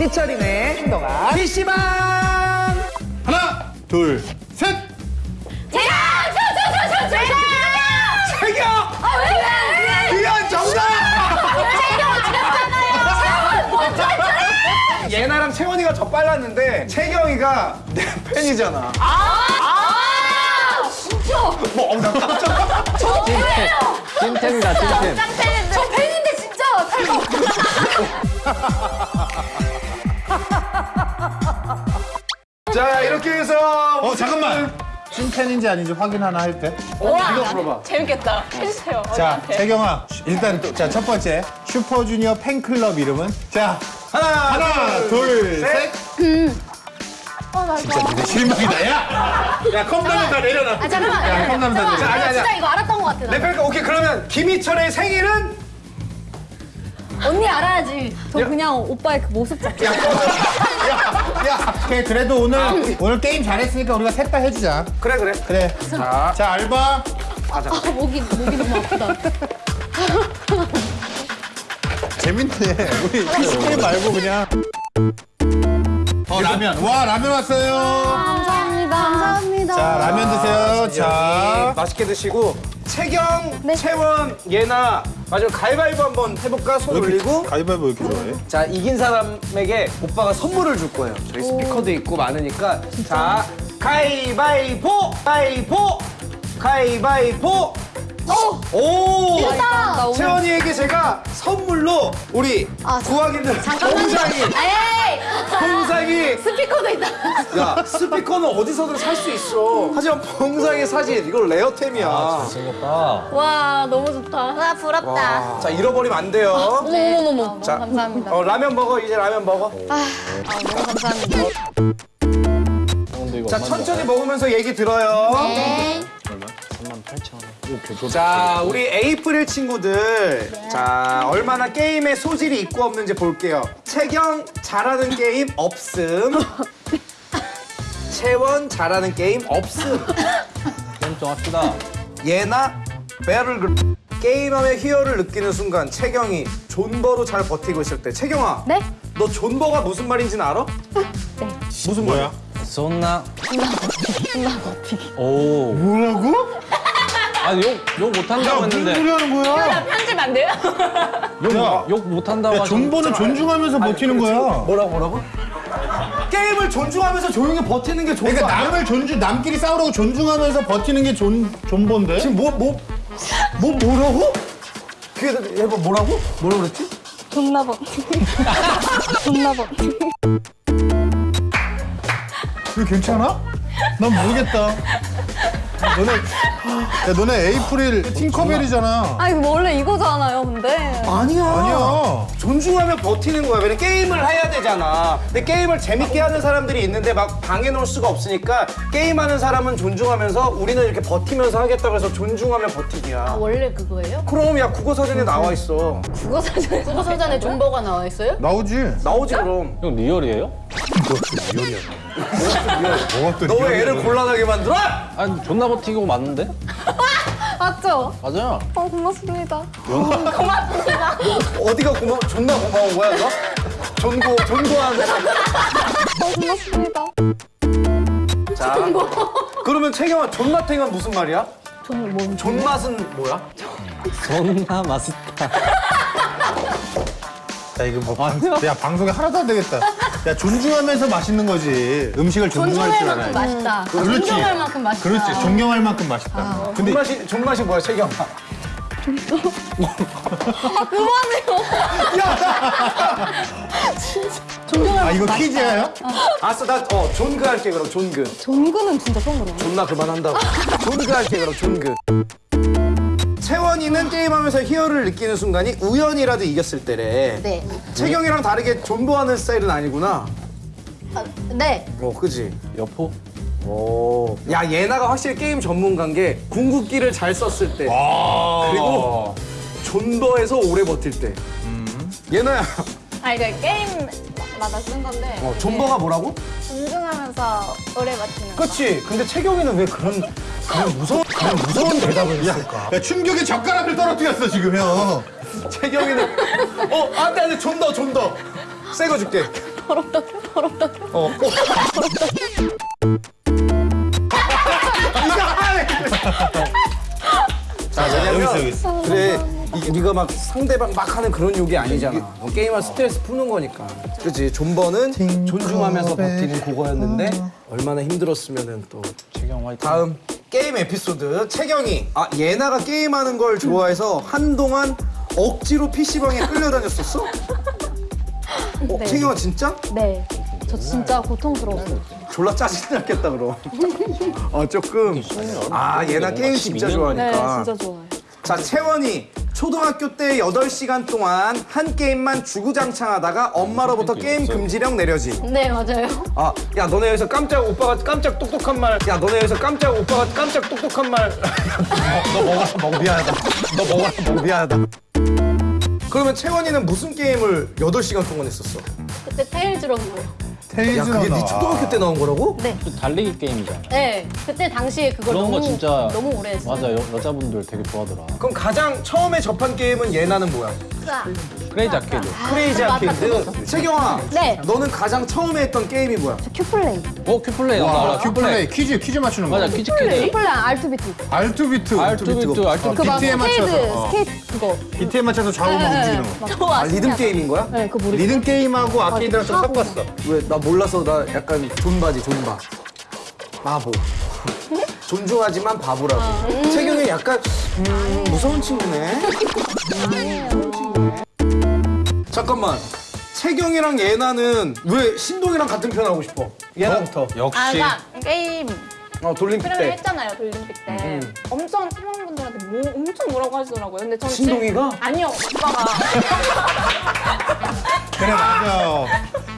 삐처리네 행동아 PC방 하나, 둘, 셋! 제가 저저저저 저. 태경 아 왜? 왜? 유연 정답 예나랑 채원이가 더 빨랐는데 채경이가 내 팬이잖아 아 진짜. 뭐 어, 나 깜짝 저 팬이에요. 찐템이다 찐템. 저 팬인데 진짜 탈모. 자 이렇게 해서 어, 잠깐만! 찐팬인지 아닌지 확인 하나 할 때. 어, 이거 물어봐 재밌겠다. 해주세요. 자. 채경아. 일단 또, 자, 첫 번째. 슈퍼주니어 팬클럽 이름은? 자, 하나 하나, 둘, 셋. 어, 나 이거. 진짜 실망이다, 야! 야, 컵라면 다 내려놔. 아 잠깐만. 야, 컵라면 다 잠깐만. 내려놔. 아니, 나 아니, 진짜. 이거 알았던 것 같아. 나. 레벨카 오케이 그러면 김희철의 생일은 언니 알아야지. 저 그냥 오빠의 그 모습 자체. 야, 야, 오케이, 그래도 오늘, 오늘 게임 잘했으니까 우리가 셋 다 해주자. 그래 그래 그래. 자 자, 알바. 아, 목이, 목이 너무 아프다. 재밌네. 우리 게임 말고 그냥. 어, 라면. 와, 라면 왔어요. 감사합니다. 감사합니다. 자, 라면 드세요. 자. 맛있게 드시고 채경, 네. 채원, 예나. 마지막 가위바위보 한번 해볼까? 손 올리고. 가위바위보 왜 이렇게 좋아해? 자 이긴 사람에게 오빠가 선물을 줄 거예요. 저희 스피커도 있고 많으니까. 자 가위바위보! 가위보! 가위바위보 오! 나 오늘 채원이에게 제가 선물로 우리 아, 자- 구하기들 봉상이 에이. 봉상이 스피커도 있다. 야 스피커는 어디서든 살 수 있어 하지만 봉상의 사진 이거 레어템이야 생겼다 와, 너무 좋다. 와 부럽다. 자 잃어버리면 안 돼요 어머머머머. 자, 감사합니다. 어, 라면 먹어 이제 라면 먹어 아, 너무 감사합니다. 이거 자 천천히 먹으면서 얘기 들어요 네. 38,000원 자 우리 에이프릴 친구들. 자 얼마나 게임에 소질이 있고 없는지 볼게요. 채경 잘하는 게임 없음. 채원 잘하는 게임 없음. 게임 좀 합시다. 예나 배를 게임하며 희열을 느끼는 순간 채경이 존버로 잘 버티고 있을 때. 채경아 네? 너 존버가 무슨 말인지는 알아? 무슨 뭐야? 쏜나. 오. 뭐라고? 아니 욕, 욕 못한다고 무슨 했는데 소리 하는 거야? 편집 안 돼요? 야, 욕 못한다고 야, 존버는 존중하면서 버티는 거야. 뭐라고 뭐라고? 게임을 존중하면서 조용히 버티는 게 존버 그러니까? 남을 존중, 남끼리 싸우라고 존중하면서 버티는 게 존, 존버인데? 지금 뭐, 뭐, 뭐, 뭐라고? 그게, 얘가 뭐라고? 뭐라고 그랬지? 존나 버. 존나 버. 이거 괜찮아? 난 모르겠다. 너네, 야, 너네 에이프릴 팅커벨이잖아. 아, 이거 원래 이거잖아요, 근데. 아니야. 아니야. 존중하며 버티는 거야. 왜냐 게임을 해야 되잖아. 근데 게임을 재밌게 하는 사람들이 있는데 막 방해 놓을 수가 없으니까 게임하는 사람은 존중하면서 우리는 이렇게 버티면서 하겠다고 해서 존중하며 버티기야. 원래 그거예요? 그럼 야 국어 사전에 나와 있어. 국어 사전에 국어 사전에 존버가 나와 있어요? 나오지? 나오지 그럼. 형 리얼이에요? 너 왜 애를 곤란하게 만들어? 아니 존나 버티고 맞는데? 맞죠? 맞아요 어, 고맙습니다. 어디가 고마 존나 고마운 거야 너? 존고 존고하는 어, 고맙습니다. 자. 그러면 채경아 존맛탱은 무슨 말이야? 존, 뭐, 존맛은 뭐야? 존나 맛있다 야, 이거 뭐, 방, 야, 방송에 하나도 안 되겠다. 야, 존중하면서 맛있는 거지. 음식을 존중할 줄 존중할 만큼 알아야 맛있다. 그렇지. 존경할 만큼 맛있다. 그렇지. 존경할 만큼 맛있다. 근데 존맛이 존맛이 뭐야 채경아? 존경할 아, 이거 만큼 퀴즈예요? 알았어 나어 존그 할게 그럼 존그. 존그는 진짜 처음 들어. 존나 그만한다고. 존그 할게 그럼 존그. 채원이는 게임하면서 희열을 느끼는 순간이 우연이라도 이겼을 때래. 네. 채경이랑 다르게 존버하는 스타일은 아니구나. 아, 네. 어, 그지? 여포? 오. 야, 예나가 확실히 게임 전문가인 게 궁극기를 잘 썼을 때. 그리고 존버해서 오래 버틸 때. 예나야, 아, 이게 게임마다 쓴 건데. 어, 존버가 뭐라고? 존중하면서 오래 버티는 거. 그치. 근데 채경이는 왜 그런, 그런 무서운, 그런 무서운 대답을 했을까? 야, 충격의 젓가락을 떨어뜨렸어, 지금 형. 채경이는, 어, 안 돼, 안 돼, 존더, 존더. 새 거 줄게. 어. 자, 여기 왜냐면 있어, 여기 있어. 그래 이, 네가 막 상대방 막 하는 그런 욕이 아니잖아. 어, 게임할 스트레스 푸는 거니까. 그렇지. 존버는 존중하면서 버티는 그거였는데 얼마나 힘들었으면은 또. 다음 게임 에피소드 채경이 아 예나가 게임하는 걸 좋아해서 한동안 억지로 PC방에 끌려다녔었어? 어, 네. 채경아 진짜? 네. 저 진짜 고통스러웠어요. 졸라 짜증났겠다 그럼. 어 조금. 아 예나 게임 진짜 네, 좋아하니까. 진짜 좋아요. 자 채원이 초등학교 때 8시간 동안 한 게임만 주구장창하다가 엄마로부터 게임 금지령 내려짐. 네, 맞아요. 아, 야 너네 여기서 깜짝 오빠가 깜짝 똑똑한 말. 야 너네 여기서 깜짝 오빠가 깜짝 똑똑한 말. 너 먹어라, 먹 미안하다. 너 먹어라, 먹 미안하다. 그러면 채원이는 무슨 게임을 8시간 동안 했었어? 그때 테일즈런이요. 야 그게 네 초등학교 때 나온 거라고? 네. 그 달리기 게임이잖아. 네. 그때 당시에 그걸 그런 너무 거 진짜 너무 오래 했어요. 맞아 여, 여자분들 되게 좋아하더라. 그럼 가장 처음에 접한 게임은 예나는 뭐야? 크레이지 아케이드. 크레이지 맞다, 아케이드. 채경아. 네. 너는 가장 처음에 했던 게임이 뭐야? 큐플레이. 어 큐플레이 나 알아. 큐플레이 퀴즈 퀴즈 맞추는 거. 맞아 퀴즈 퀴즈. 큐플레이 알투비트. 알투비트. 알투비트 알투비트. 비트에 스케이트, 맞춰서. 어. 스케이트 그거. 비트에 맞춰서 좌우로 움직이는 거. 저아 리듬 게임인 거야? 네, 그거 모르겠어요. 리듬 게임하고 아케이드랑 좀. 섞었어. 왜 나 몰라서 나 약간 존바지 존바. 바보. 존중하지만 바보라고. 채경이 약간 음, 무서운 친구네. 잠깐만. 채경이랑 예나는 왜 신동이랑 같은 편 하고 싶어? 예나부터. 아, 역시. 그러니까 게임 어 돌림픽 때. 했잖아요 돌림픽 때 음. 엄청 팀원분들한테 뭐 엄청 뭐라고 하시더라고요 근데 저는 신동이가? 지- 아니요 오빠가 그래 맞아.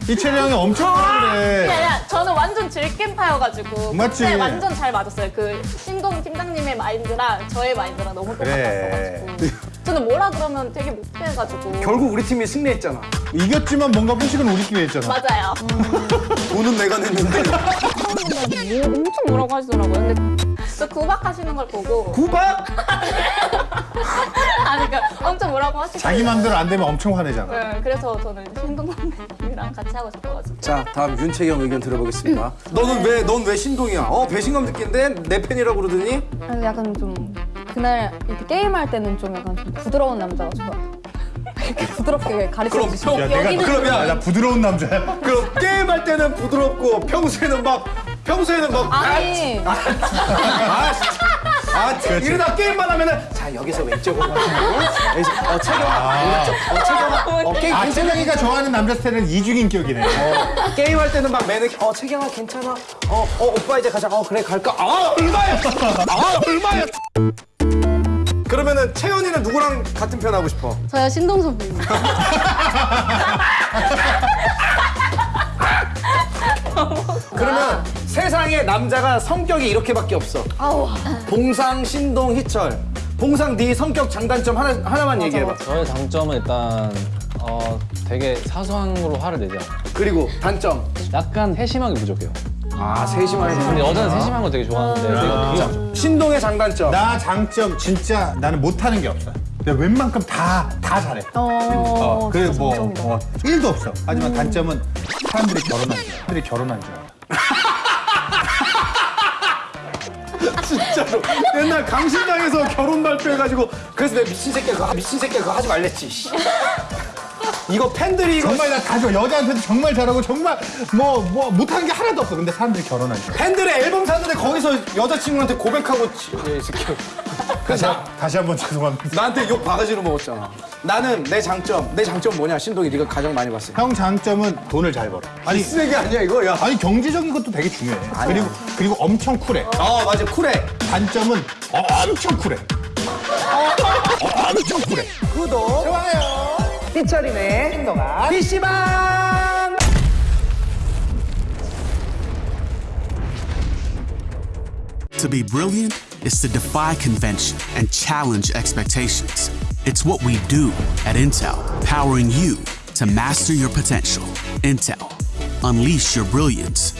이채리 형이 엄청 그래. 저는 완전 질겜파여가지고 맞지? 그때 완전 잘 맞았어요 그 신동 팀장님의 마인드랑 저의 마인드랑 너무 그래. 똑같았어가지고 저는 뭐라 그러면 되게 못해가지고 결국 우리 팀이 승리했잖아. 이겼지만 뭔가 회식은 우리끼리 했잖아. 맞아요 돈은 내가 냈는데. 뭐 엄청 뭐라고 하시더라고요 근데 저 구박하시는 걸 보고 구박? 아니 그러니까 엄청 뭐라고 하시고 자기 맘대로 안 되면 엄청 화내잖아. 네, 그래서 저는 신동 선배님이랑 같이 하고 싶어가지고 자 다음 윤채경 의견 들어보겠습니다. 너는 왜 넌 왜 신동이야? 어 배신감 느낀데 내 팬이라고 그러더니 아니, 약간 좀 그날 이렇게 게임할 때는 좀 약간 좀 부드러운 남자가. 이렇게 부드럽게 가르쳐 그럼 주시고. 야, 내가 그럼 야, 야, 나 부드러운 남자야. 그럼 게임할 때는 부드럽고 평소에는 막 평소에는 막 아니, 아, 진짜. 아, 그렇지. 이러다 게임만 하면은 자 여기서 왼쪽으로 여기서 어 채경아 오른쪽 어 채경아 어 게임 아, 괜찮아 채경이가 좋아하는 남자 스타일은 이중인격이네. 어, 게임할 때는 막 매너 어 채경아 괜찮아 어 어 오빠 이제 가자 어 그래 갈까 아 얼마야 아 얼마야 그러면은 채연이는 누구랑 같은 편 하고 싶어? 저요 신동 선배님. 그러면 세상에 남자가 성격이 이렇게밖에 없어. 봉상 신동 희철. 봉상 네 성격 장단점 하나 하나만 얘기해봐. 저의 장점은 일단 어 되게 사소한 걸로 화를 내지 않아요. 그리고 단점. 약간 세심하게 부족해요. 아 세심하게 근데 여자는 세심한 거 되게 좋아하는데 되게 그게 신동의 장단점 나 장점 진짜 나는 못하는 게 없어. 내가 웬만큼 다, 다 잘해. 어, 어, 그래 진짜 뭐 장점이다. 어, 1도 없어. 하지만 단점은 사람들이 결혼한 줄 알아. 사람들이 결혼한 줄 알아. 진짜로 옛날 강신당에서 결혼 발표해가지고 그래서 내가 미친 새끼야 그거 미친 새끼야 그거 하지 말랬지 씨. 이거 팬들이 이거 정말 나 가져. 여자한테도 정말 잘하고 정말 뭐, 뭐 못하는 게 하나도 없어. 근데 사람들이 알아. 팬들의 앨범 샀는데 거기서 여자친구한테 고백하고 치- 예, 이 새끼. 다시, 그래서 한- 다시 한 번 죄송합니다. 나한테 욕 바가지로 먹었잖아 나는 내 장점 내 장점 뭐냐 신동이 네가 가장 많이 봤어 형 장점은 돈을 잘 벌어. 아니, 쓰레기 아니야 이거 야. 아니 경제적인 것도 되게 중요해. 그리고 그리고 엄청 쿨해. 아 맞아 쿨해 단점은 어, 엄청 쿨해. 어, 엄청 쿨해. 구독 좋아요 삐처리네 신동아 PC방 To be brilliant is to defy convention and challenge expectations. It's what we do at Intel, powering you to master your potential. Intel, unleash your brilliance